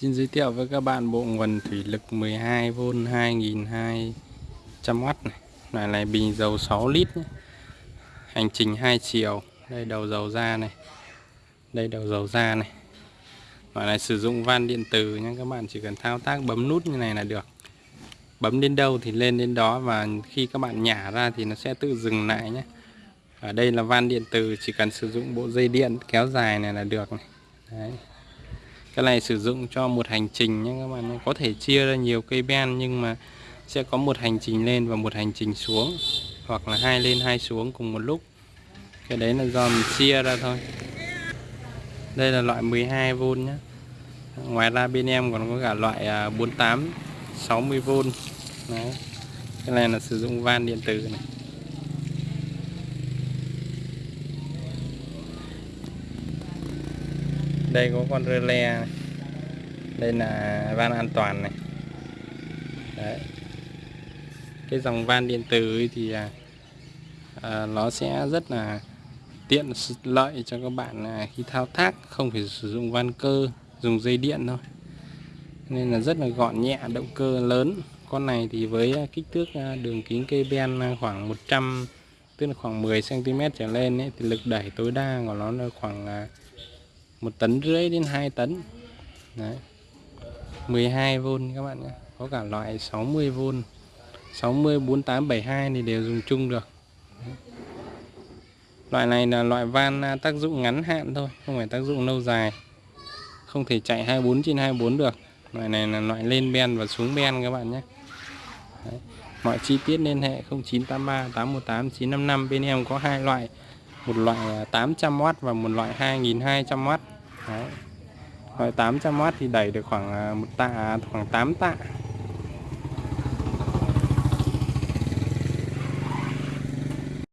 Xin giới thiệu với các bạn bộ nguồn thủy lực 12V 2200W này. Loại này bình dầu 6 lít nhé. Hành trình hai chiều. Đây đầu dầu ra này. Đây đầu dầu ra này. Loại này sử dụng van điện tử nhé các bạn chỉ cần thao tác bấm nút như này là được. Bấm đến đâu thì lên đến đó và khi các bạn nhả ra thì nó sẽ tự dừng lại nhé. Ở đây là van điện tử chỉ cần sử dụng bộ dây điện kéo dài này là được này. Đấy cái này sử dụng cho một hành trình nhé các bạn có thể chia ra nhiều cây ben nhưng mà sẽ có một hành trình lên và một hành trình xuống. Hoặc là hai lên hai xuống cùng một lúc. Cái đấy là do mình chia ra thôi. Đây là loại 12V nhé. Ngoài ra bên em còn có cả loại à, 48 60V đấy. Cái này là sử dụng van điện tử này. Đây có con rơ le này. đây là van an toàn này Đấy. cái dòng van điện tử thì à, à, nó sẽ rất là tiện lợi cho các bạn à, khi thao tác không phải sử dụng van cơ dùng dây điện thôi nên là rất là gọn nhẹ động cơ lớn con này thì với kích thước à, đường kính cây ben à, khoảng 100 tức là khoảng 10 cm trở lên ấy, thì lực đẩy tối đa của nó là khoảng một tấn rưỡi đến 2 tấn. Đấy. 12V các bạn nhé. Có cả loại 60V 60 4872 thì đều dùng chung được. Đấy. loại này là loại van à, tác dụng ngắn hạn thôi, không phải tác dụng lâu dài. Không thể chạy 24 trên 24 được. Loại này là loại lên ben và xuống ben các bạn nhé. Đấy. mọi chi tiết liên hệ 0983 818 955 bên em có hai loại. Một loại à, 800W và một loại 2200W Đấy. 800W thì đẩy được khoảng à, một tạ khoảng 8 tạ